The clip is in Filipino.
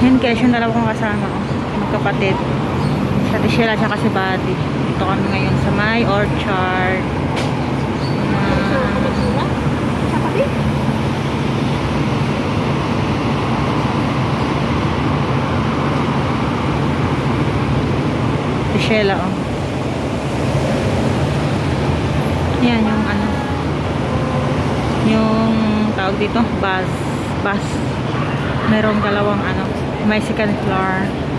Yan guys, yung dalawa kong kasama. Oh. Magkapatid. Sa Tishela at si Buddy. Dito kami ngayon sa my orchard. Tishela oh. Yan yung ano. Yung tawag dito, bus. Bus. Merong dalawang ano, may second floor.